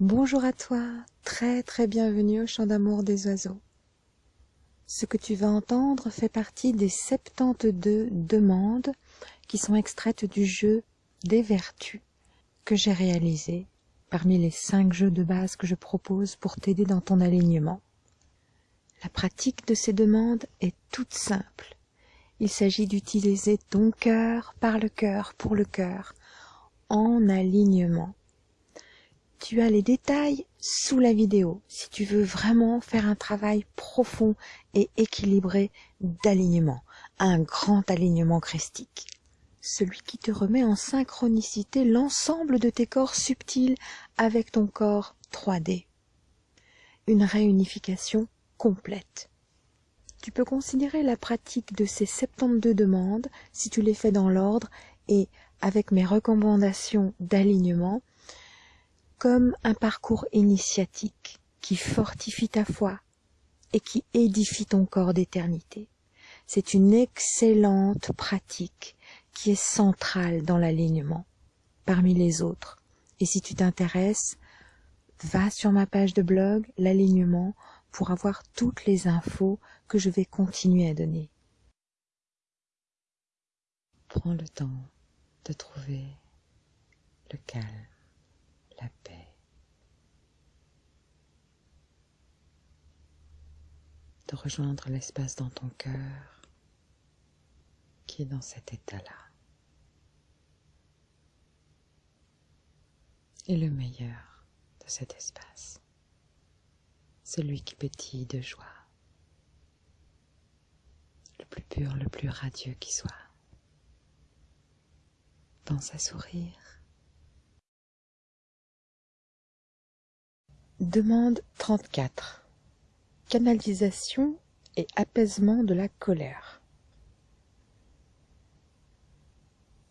Bonjour à toi, très très bienvenue au chant d'amour des oiseaux. Ce que tu vas entendre fait partie des 72 demandes qui sont extraites du jeu des vertus que j'ai réalisé parmi les 5 jeux de base que je propose pour t'aider dans ton alignement. La pratique de ces demandes est toute simple. Il s'agit d'utiliser ton cœur par le cœur pour le cœur en alignement. Tu as les détails sous la vidéo si tu veux vraiment faire un travail profond et équilibré d'alignement, un grand alignement christique. Celui qui te remet en synchronicité l'ensemble de tes corps subtils avec ton corps 3D. Une réunification complète. Tu peux considérer la pratique de ces 72 demandes, si tu les fais dans l'ordre et avec mes recommandations d'alignement, comme un parcours initiatique qui fortifie ta foi et qui édifie ton corps d'éternité. C'est une excellente pratique qui est centrale dans l'alignement parmi les autres. Et si tu t'intéresses, va sur ma page de blog, l'alignement, pour avoir toutes les infos que je vais continuer à donner. Prends le temps de trouver le calme, la paix. De rejoindre l'espace dans ton cœur qui est dans cet état-là. Et le meilleur de cet espace, celui qui pétille de joie, le plus pur, le plus radieux qui soit pense à sourire. Demande 34. Canalisation et apaisement de la colère.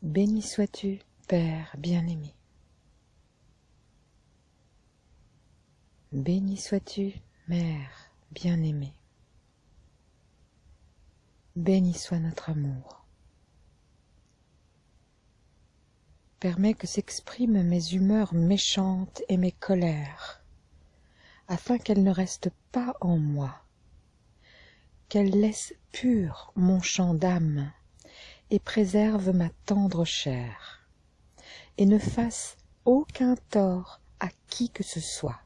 Béni sois-tu, Père bien-aimé. Béni sois-tu, Mère bien-aimée. Béni soit notre amour. permets que s'expriment mes humeurs méchantes et mes colères, afin qu'elles ne restent pas en moi, qu'elles laissent pur mon champ d'âme et préservent ma tendre chair, et ne fassent aucun tort à qui que ce soit.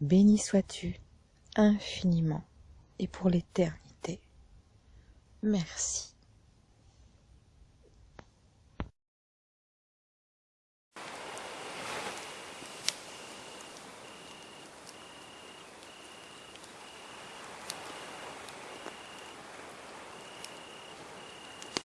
Béni sois-tu infiniment et pour l'éternité. Merci.